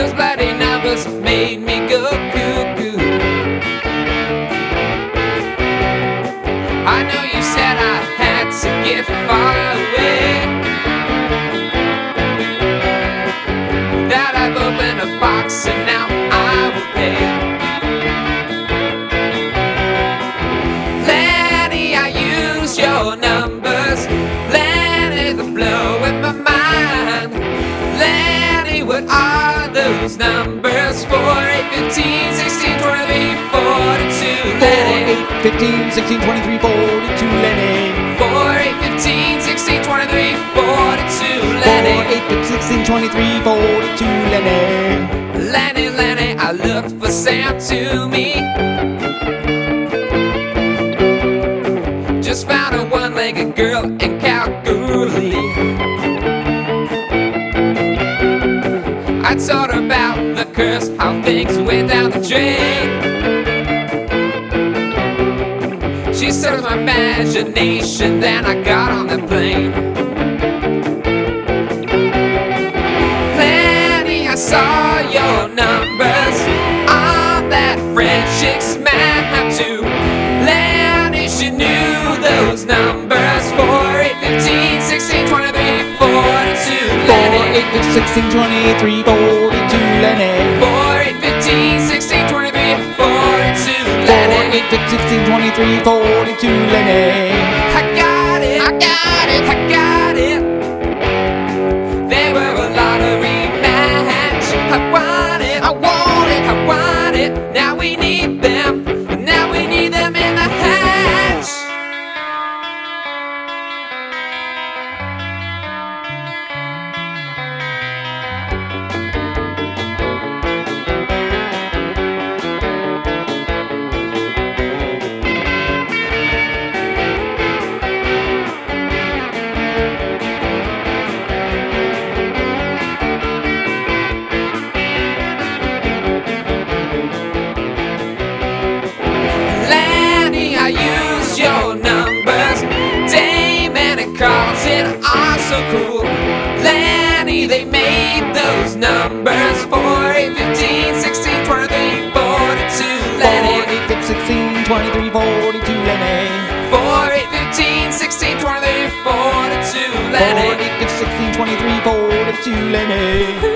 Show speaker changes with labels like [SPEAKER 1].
[SPEAKER 1] Those bloody numbers made me go cuckoo I know you said I had to get far away. That I've opened a box and now 15, 16, 23, 42.
[SPEAKER 2] 4,
[SPEAKER 1] Lenny.
[SPEAKER 2] 8, 15, 16, 23, 42, Lenny.
[SPEAKER 1] 4, 8, 15, 16, 23, 42.
[SPEAKER 2] 4,
[SPEAKER 1] Lenny.
[SPEAKER 2] 8, 16, 23, 42, Lenny.
[SPEAKER 1] Lenny, Lenny, I looked for Sam Toomey. Just found a one legged girl in Kalgoorlie. I told her curse, how things went down the drain. She said it my imagination, then I got on the plane. Lenny, I saw your numbers on that French chick's map too. Lenny, she knew those numbers 4, 8, 15, 16, 23, 42.
[SPEAKER 2] 4,
[SPEAKER 1] Lenny,
[SPEAKER 2] 8, 16, 23, 42, Lenny.
[SPEAKER 1] 4, 8, 15, 16, 23, 42.
[SPEAKER 2] 4,
[SPEAKER 1] Lenny,
[SPEAKER 2] 8, 16, 23, 42, Lenny.
[SPEAKER 1] And Carlton are so cool. Lanny, they made those numbers 4, 8, 15, 16, 23, 42.
[SPEAKER 2] 4,
[SPEAKER 1] Lanny,
[SPEAKER 2] 8, 16, 23, 42, Lenny.
[SPEAKER 1] 4, 8, 15, 16, 23, 42.
[SPEAKER 2] 4,
[SPEAKER 1] Lenny.
[SPEAKER 2] 8, 16, 23, 42, Lenny.